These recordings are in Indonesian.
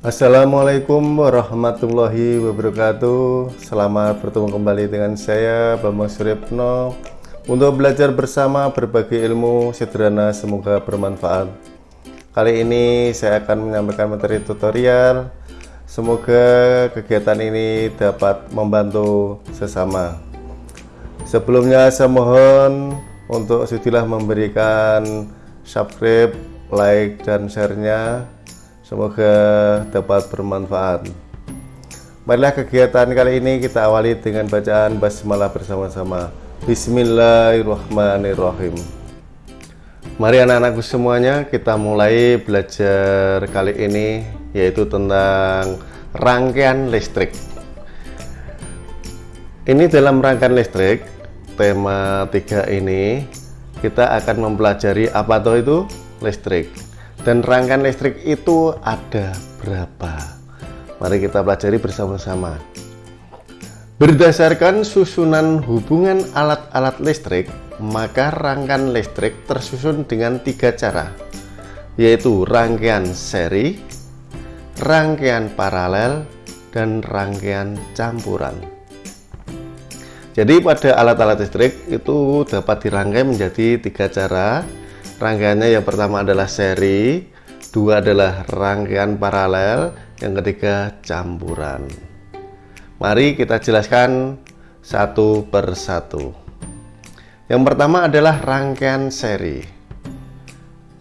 Assalamualaikum warahmatullahi wabarakatuh. Selamat bertemu kembali dengan saya Bambang Suryapno. Untuk belajar bersama berbagi ilmu sederhana semoga bermanfaat. Kali ini saya akan menyampaikan materi tutorial. Semoga kegiatan ini dapat membantu sesama. Sebelumnya saya mohon untuk sudilah memberikan subscribe, like, dan share-nya Semoga dapat bermanfaat. Marilah kegiatan kali ini kita awali dengan bacaan basmalah bersama-sama. Bismillahirrahmanirrahim. Mari anak-anakku semuanya kita mulai belajar kali ini yaitu tentang rangkaian listrik. Ini dalam rangkaian listrik tema 3 ini kita akan mempelajari apa itu listrik dan rangkaian listrik itu ada berapa? Mari kita pelajari bersama-sama. Berdasarkan susunan hubungan alat-alat listrik, maka rangkaian listrik tersusun dengan tiga cara, yaitu rangkaian seri, rangkaian paralel, dan rangkaian campuran. Jadi pada alat-alat listrik itu dapat dirangkai menjadi tiga cara, Rangkaiannya yang pertama adalah seri, dua adalah rangkaian paralel, yang ketiga campuran. Mari kita jelaskan satu per satu. Yang pertama adalah rangkaian seri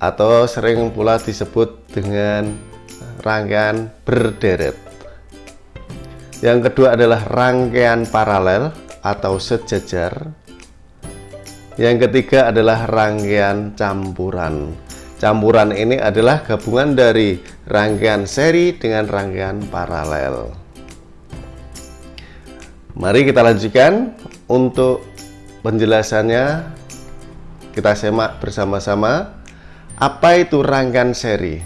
atau sering pula disebut dengan rangkaian berderet. Yang kedua adalah rangkaian paralel atau sejajar yang ketiga adalah rangkaian campuran. Campuran ini adalah gabungan dari rangkaian seri dengan rangkaian paralel. Mari kita lanjutkan untuk penjelasannya. Kita semak bersama-sama. Apa itu rangkaian seri?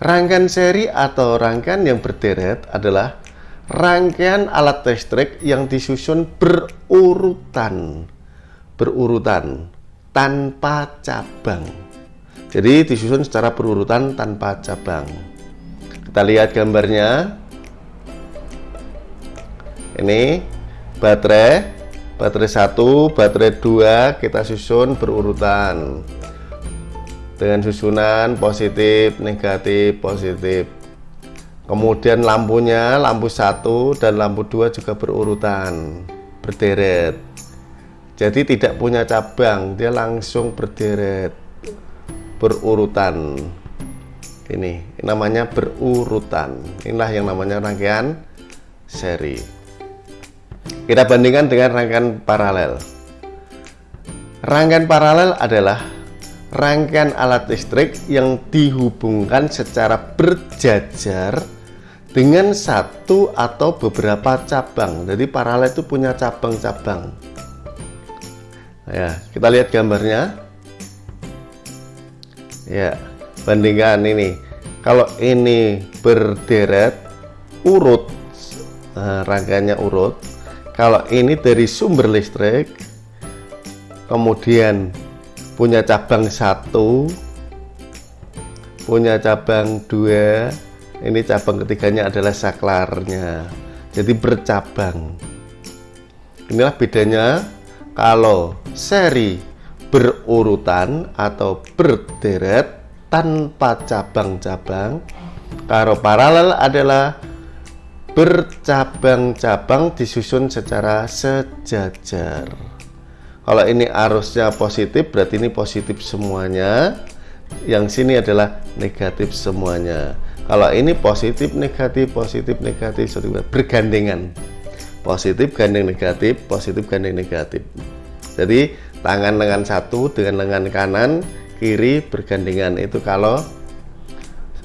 Rangkaian seri atau rangkaian yang berderet adalah rangkaian alat listrik yang disusun berurutan berurutan tanpa cabang. Jadi disusun secara berurutan tanpa cabang. Kita lihat gambarnya. Ini baterai, baterai satu, baterai dua kita susun berurutan dengan susunan positif, negatif, positif. Kemudian lampunya, lampu satu dan lampu dua juga berurutan, berderet jadi tidak punya cabang dia langsung berderet berurutan. Ini namanya berurutan. Inilah yang namanya rangkaian seri. Kita bandingkan dengan rangkaian paralel. Rangkaian paralel adalah rangkaian alat listrik yang dihubungkan secara berjajar dengan satu atau beberapa cabang. Jadi paralel itu punya cabang-cabang ya kita lihat gambarnya. Ya bandingkan ini. Kalau ini berderet urut nah, rangkaiannya urut. Kalau ini dari sumber listrik kemudian punya cabang satu punya cabang dua ini cabang ketiganya adalah saklarnya. Jadi bercabang. Inilah bedanya kalau seri berurutan atau berderet tanpa cabang-cabang. Kalau paralel adalah bercabang-cabang disusun secara sejajar. Kalau ini arusnya positif berarti ini positif semuanya. Yang sini adalah negatif semuanya. Kalau ini positif negatif positif negatif bergandengan. Positif gandeng negatif positif gandeng negatif jadi tangan lengan satu dengan lengan kanan kiri bergandengan itu kalau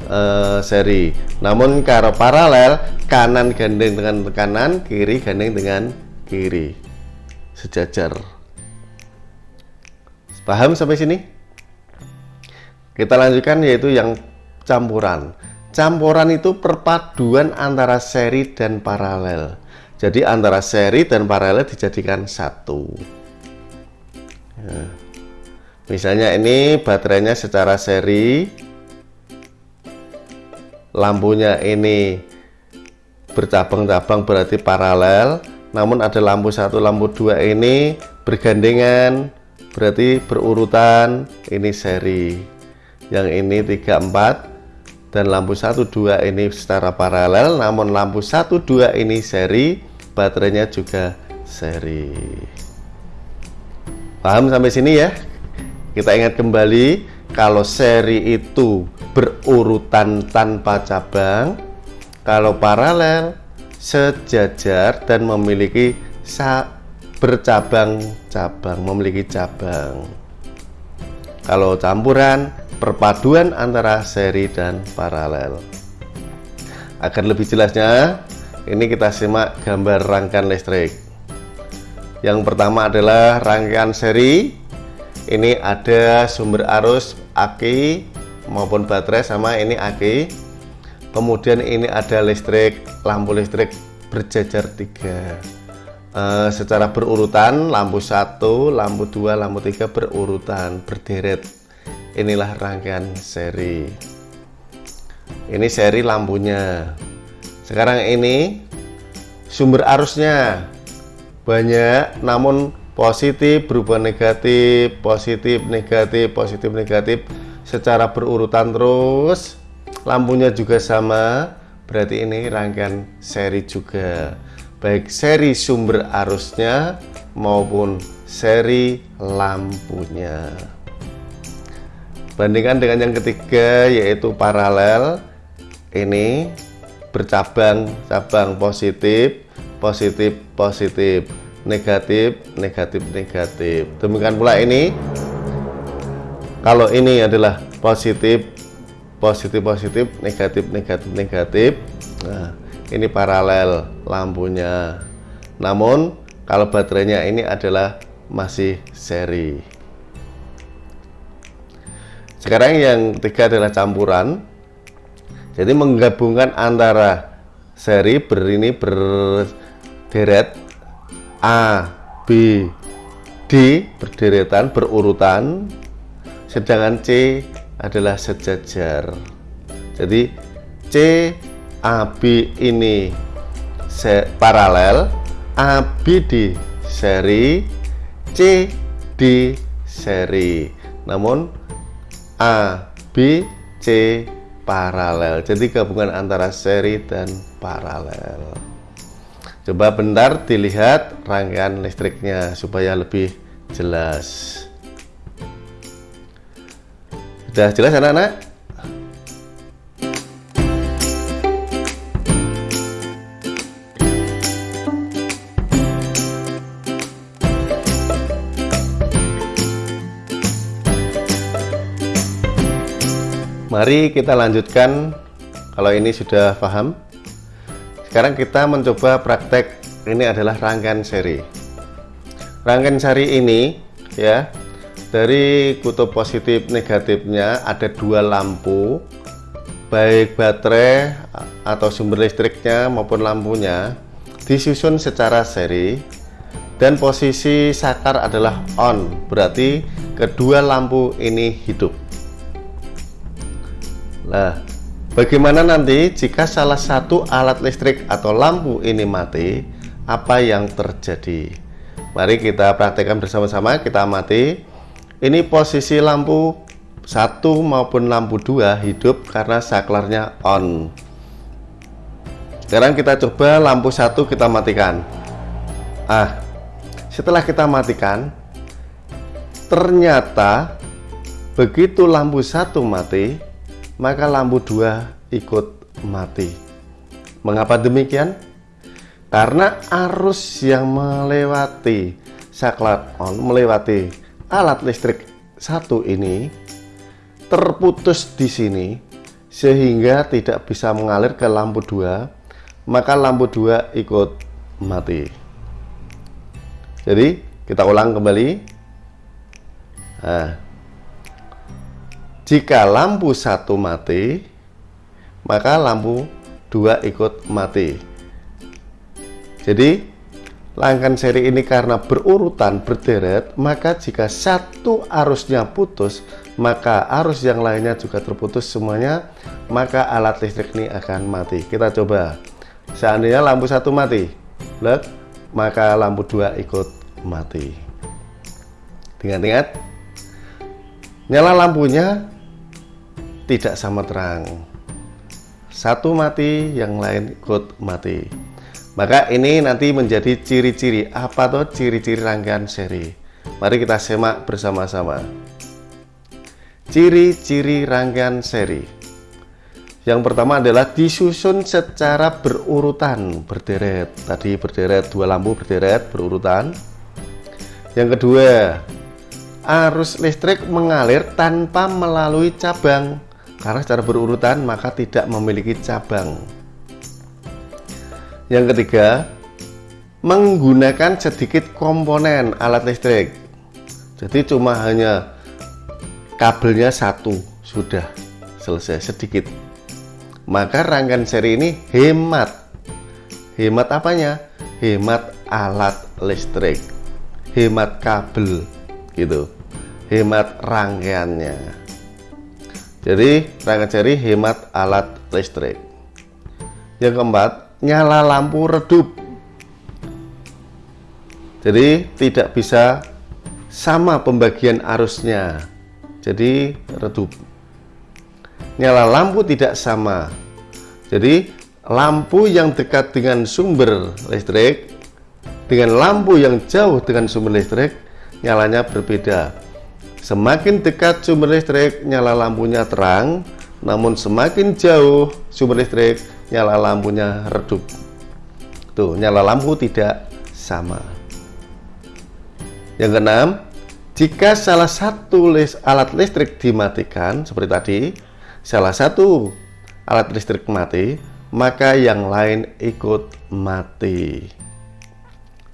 uh, seri. Namun kalau paralel kanan gandeng dengan kanan kiri gandeng dengan kiri. Sejajar. Paham sampai sini? Kita lanjutkan yaitu yang campuran. Campuran itu perpaduan antara seri dan paralel. Jadi antara seri dan paralel dijadikan satu. Ya. Misalnya ini baterainya secara seri lampunya ini bercabang-cabang berarti paralel namun ada lampu satu lampu dua ini bergandengan berarti berurutan ini seri yang ini 34 dan lampu 12 ini secara paralel namun lampu 12 ini seri baterainya juga seri paham sampai sini ya? Kita ingat kembali kalau seri itu berurutan tanpa cabang kalau paralel sejajar dan memiliki bercabang-cabang memiliki cabang. Kalau campuran perpaduan antara seri dan paralel. Agar lebih jelasnya ini kita simak gambar rangkaian listrik yang pertama adalah rangkaian seri. Ini ada sumber arus aki maupun baterai sama ini aki kemudian ini ada listrik lampu listrik berjajar tiga. E, secara berurutan lampu satu lampu dua lampu tiga berurutan berderet inilah rangkaian seri. Ini seri lampunya. Sekarang ini sumber arusnya banyak namun positif berubah negatif positif negatif positif negatif secara berurutan terus. Lampunya juga sama berarti ini rangkaian seri juga. Baik seri sumber arusnya maupun seri lampunya. Bandingkan dengan yang ketiga yaitu paralel. Ini bercabang cabang positif positif positif. Negatif negatif negatif. Demikian pula ini. Kalau ini adalah positif positif positif negatif negatif negatif nah ini paralel lampunya. Namun kalau baterainya ini adalah masih seri. Sekarang yang ketiga adalah campuran. Jadi menggabungkan antara seri ber ini berderet A B D berderetan berurutan. Sedangkan C adalah sejajar. Jadi C AB ini se paralel ABD seri C D seri. Namun A B C paralel. Jadi gabungan antara seri dan paralel coba bentar dilihat rangkaian listriknya supaya lebih jelas Sudah jelas anak-anak? Mari kita lanjutkan kalau ini sudah paham. Sekarang kita mencoba praktek ini adalah rangkaian seri. Rangkaian seri ini ya dari kutub positif negatifnya ada dua lampu baik baterai atau sumber listriknya maupun lampunya disusun secara seri dan posisi sakar adalah on berarti kedua lampu ini hidup nah bagaimana nanti jika salah satu alat listrik atau lampu ini mati apa yang terjadi? Mari kita praktekkan bersama-sama kita mati ini posisi lampu satu maupun lampu dua hidup karena saklarnya on. Sekarang kita coba lampu satu kita matikan. Ah setelah kita matikan ternyata begitu lampu satu mati maka lampu dua ikut mati. Mengapa demikian? Karena arus yang melewati saklar on melewati alat listrik satu ini terputus di sini sehingga tidak bisa mengalir ke lampu dua maka lampu dua ikut mati. Jadi kita ulang kembali. Nah, jika lampu satu mati maka lampu dua ikut mati. Jadi Rangkaian seri ini karena berurutan berderet, maka jika satu arusnya putus, maka arus yang lainnya juga terputus semuanya. maka alat listrik ini akan mati. Kita coba. Seandainya lampu satu mati Lihat, maka lampu dua ikut mati. Ingat-ingat nyala lampunya tidak sama terang satu mati yang lain ikut mati maka ini nanti menjadi ciri-ciri apa tuh ciri-ciri rangkaian seri mari kita semak bersama-sama ciri-ciri rangkaian seri yang pertama adalah disusun secara berurutan, berderet. Tadi berderet, dua lampu berderet, berurutan. Yang kedua, arus listrik mengalir tanpa melalui cabang. Karena secara berurutan maka tidak memiliki cabang. Yang ketiga, menggunakan sedikit komponen alat listrik. Jadi cuma hanya kabelnya satu, sudah selesai sedikit. Maka rangkaian seri ini hemat. Hemat apanya? Hemat alat listrik. Hemat kabel gitu. Hemat rangkaiannya jadi rangkaian seri hemat alat listrik. Yang keempat nyala lampu redup. Jadi tidak bisa sama pembagian arusnya. Jadi redup. Nyala lampu tidak sama. Jadi lampu yang dekat dengan sumber listrik dengan lampu yang jauh dengan sumber listrik nyalanya berbeda semakin dekat sumber listrik nyala lampunya terang namun semakin jauh sumber listrik nyala lampunya redup tuh nyala lampu tidak sama yang keenam jika salah satu alat listrik dimatikan seperti tadi salah satu alat listrik mati, maka yang lain ikut mati.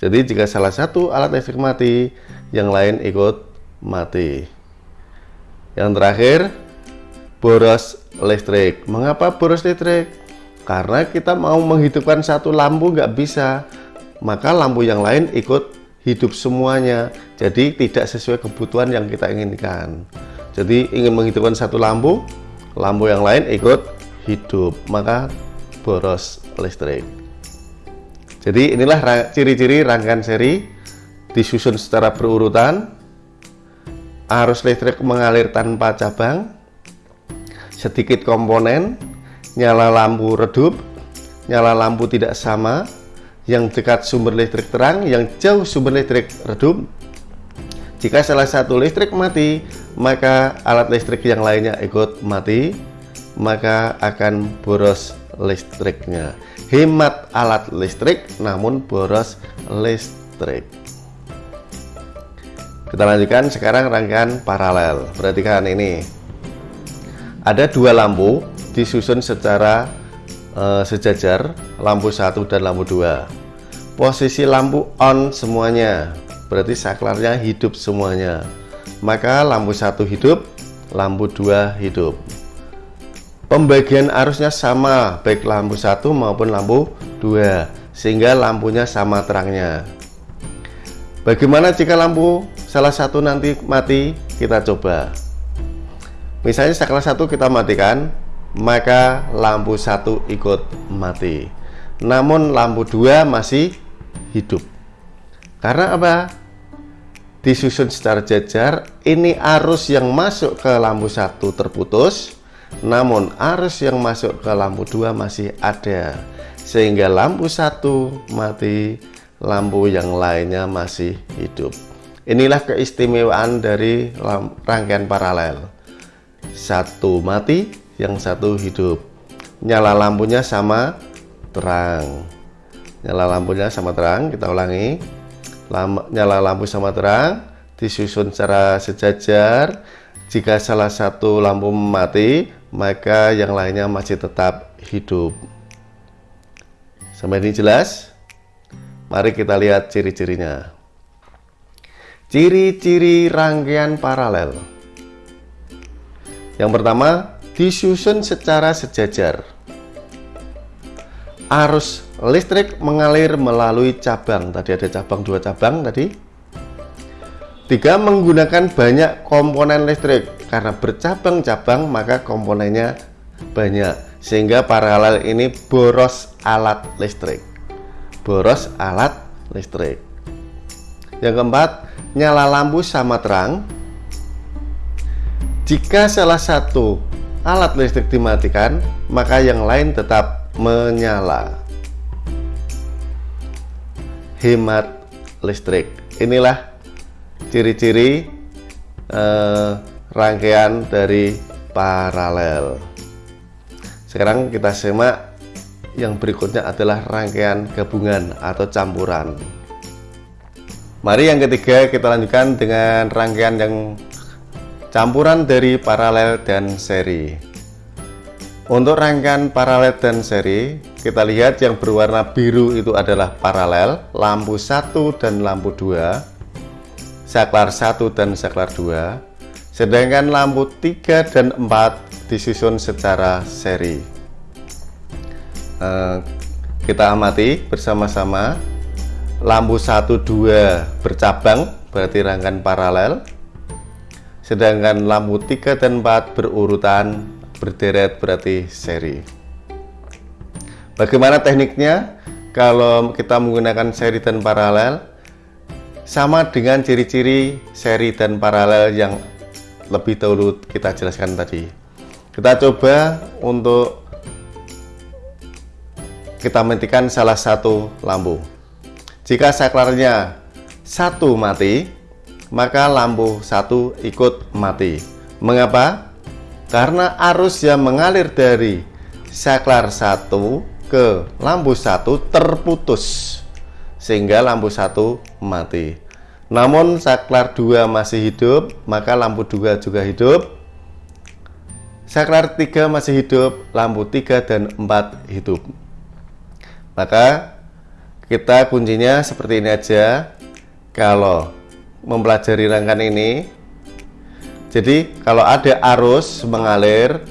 Jadi jika salah satu alat listrik mati, yang lain ikut mati. Yang terakhir, boros listrik. Mengapa boros listrik? Karena kita mau menghidupkan satu lampu nggak bisa, maka lampu yang lain ikut hidup semuanya. Jadi tidak sesuai kebutuhan yang kita inginkan. Jadi ingin menghidupkan satu lampu, lampu yang lain ikut hidup maka boros listrik jadi inilah ciri-ciri rangkaian seri disusun secara berurutan arus listrik mengalir tanpa cabang sedikit komponen nyala lampu redup nyala lampu tidak sama yang dekat sumber listrik terang yang jauh sumber listrik redup jika salah satu listrik mati, maka alat listrik yang lainnya ikut mati, maka akan boros listriknya. Hemat alat listrik namun boros listrik. Kita lanjutkan sekarang rangkaian paralel. Perhatikan ini. Ada dua lampu disusun secara uh, sejajar, lampu satu dan lampu dua. Posisi lampu on semuanya berarti saklarnya hidup semuanya maka lampu satu hidup lampu dua hidup pembagian arusnya sama baik lampu satu maupun lampu dua sehingga lampunya sama terangnya bagaimana jika lampu salah satu nanti mati kita coba. Misalnya saklar satu kita matikan maka lampu satu ikut mati. Namun lampu dua masih hidup. Karena apa? Disusun secara jajar ini arus yang masuk ke lampu satu terputus namun arus yang masuk ke lampu dua masih ada. Sehingga lampu satu mati lampu yang lainnya masih hidup. Inilah keistimewaan dari rangkaian paralel. Satu mati yang satu hidup. Nyala lampunya sama terang. Nyala lampunya sama terang kita ulangi. Lam nyala lampu sama terang disusun secara sejajar. Jika salah satu lampu mati maka yang lainnya masih tetap hidup. Sampai ini jelas mari kita lihat ciri-cirinya. Ciri-ciri rangkaian paralel. Yang pertama disusun secara sejajar. Arus listrik mengalir melalui cabang. Tadi ada cabang dua cabang tadi. Tiga menggunakan banyak komponen listrik. Karena bercabang-cabang maka komponennya banyak. Sehingga paralel ini boros alat listrik boros alat listrik. Yang keempat nyala lampu sama terang. Jika salah satu alat listrik dimatikan maka yang lain tetap menyala. Hemat listrik. Inilah ciri-ciri eh, rangkaian dari paralel. Sekarang kita simak yang berikutnya adalah rangkaian gabungan atau campuran Mari yang ketiga kita lanjutkan dengan rangkaian yang campuran dari paralel dan seri. Untuk rangkaian paralel dan seri, kita lihat yang berwarna biru itu adalah paralel, lampu 1 dan lampu 2, saklar 1 dan saklar 2, sedangkan lampu 3 dan 4 disusun secara seri. Eh, kita amati bersama-sama. Lampu 1 2 bercabang berarti rangkaian paralel. Sedangkan lampu 3 dan 4 berurutan berderet berarti seri. Bagaimana tekniknya? Kalau kita menggunakan seri dan paralel sama dengan ciri-ciri seri dan paralel yang lebih dahulu kita jelaskan tadi. Kita coba untuk kita matikan salah satu lampu jika saklarnya satu mati, maka lampu satu ikut mati. Mengapa? Karena arus yang mengalir dari saklar satu ke lampu satu terputus sehingga lampu satu mati. Namun saklar dua masih hidup, maka lampu dua juga hidup. Saklar tiga masih hidup, lampu tiga dan empat hidup. Maka kita kuncinya seperti ini aja. Kalau mempelajari rangkaian ini jadi kalau ada arus mengalir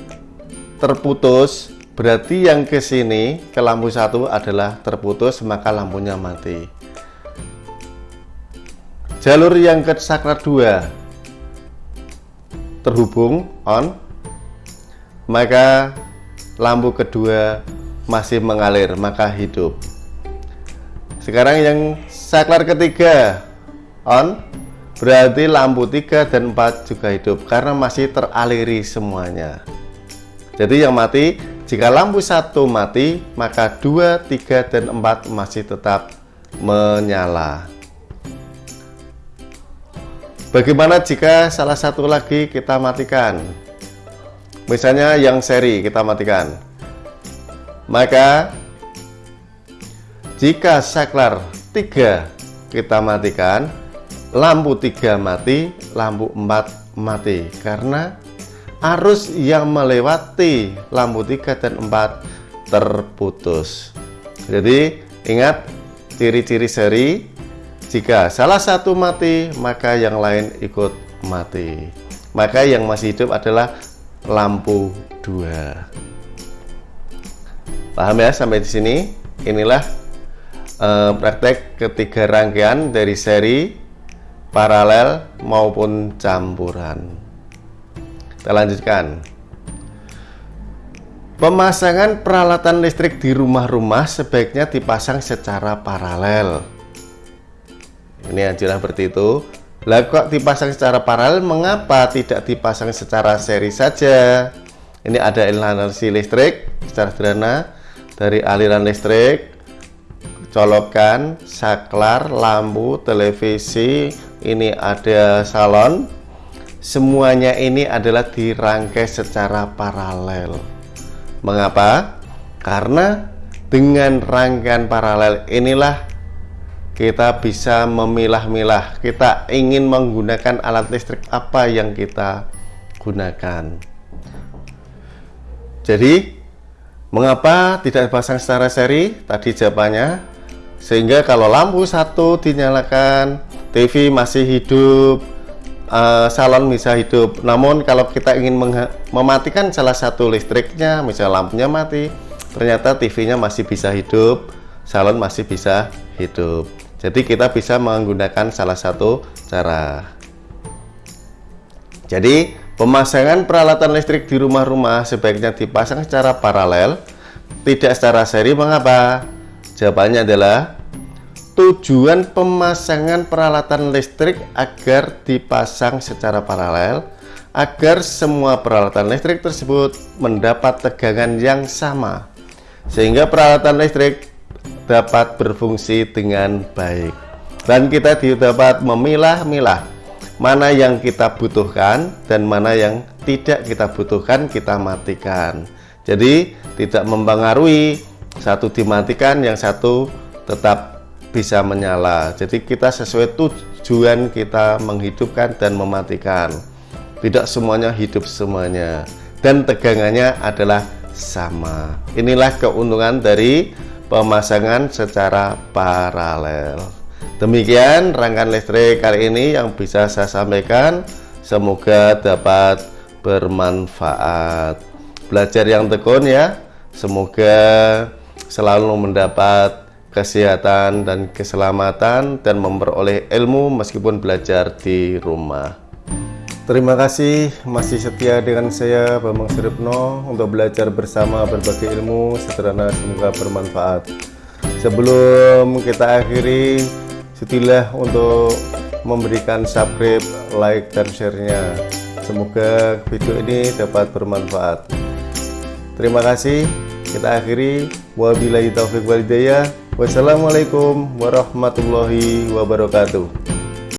terputus berarti yang ke sini ke lampu satu adalah terputus maka lampunya mati. Jalur yang ke saklar 2 terhubung on maka lampu kedua masih mengalir maka hidup. Sekarang yang saklar ketiga on. Berarti lampu 3 dan 4 juga hidup karena masih teraliri semuanya. Jadi yang mati jika lampu satu mati maka 2 3 dan 4 masih tetap menyala. Bagaimana jika salah satu lagi kita matikan? Misalnya yang seri kita matikan maka jika saklar 3 kita matikan, lampu 3 mati, lampu 4 mati karena arus yang melewati lampu 3 dan 4 terputus. Jadi ingat ciri-ciri seri jika salah satu mati maka yang lain ikut mati. Maka yang masih hidup adalah lampu 2. Paham ya sampai di sini? Inilah uh, praktek ketiga rangkaian dari seri paralel maupun campuran. Kita lanjutkan. Pemasangan peralatan listrik di rumah-rumah sebaiknya dipasang secara paralel. Ini anjuran seperti itu. Lah kok dipasang secara paralel? Mengapa tidak dipasang secara seri saja ini ada aliran listrik secara sederhana dari aliran listrik colokan saklar lampu televisi ini ada salon. Semuanya ini adalah dirangkai secara paralel. Mengapa? Karena dengan rangkaian paralel inilah kita bisa memilah-milah. Kita ingin menggunakan alat listrik apa yang kita gunakan jadi mengapa tidak dipasang secara seri? Tadi jawabannya. Sehingga kalau lampu satu dinyalakan TV masih hidup uh, salon bisa hidup. Namun kalau kita ingin mematikan salah satu listriknya misal lampunya mati ternyata TV-nya masih bisa hidup salon masih bisa hidup. Jadi kita bisa menggunakan salah satu cara. Jadi Pemasangan peralatan listrik di rumah-rumah sebaiknya dipasang secara paralel, tidak secara seri. Mengapa? Jawabannya adalah tujuan pemasangan peralatan listrik agar dipasang secara paralel agar semua peralatan listrik tersebut mendapat tegangan yang sama sehingga peralatan listrik dapat berfungsi dengan baik dan kita dapat memilah-milah mana yang kita butuhkan dan mana yang tidak kita butuhkan kita matikan. Jadi tidak mempengaruhi. Satu dimatikan yang satu tetap bisa menyala. Jadi kita sesuai tujuan kita menghidupkan dan mematikan. Tidak semuanya hidup semuanya. Dan tegangannya adalah sama. Inilah keuntungan dari pemasangan secara paralel demikian rangkaian listrik kali ini yang bisa saya sampaikan. Semoga dapat bermanfaat. Belajar yang tekun ya. Semoga selalu mendapat kesehatan dan keselamatan dan memperoleh ilmu meskipun belajar di rumah. Terima kasih masih setia dengan saya Bambang Suripno untuk belajar bersama berbagai ilmu sederhana semoga bermanfaat. Sebelum kita akhiri, sudilah untuk memberikan subscribe, like, dan share-nya. Semoga video ini dapat bermanfaat. Terima kasih. Kita akhiri. Wabillahi taufiq walhidayah. Wassalamualaikum warahmatullahi wabarakatuh.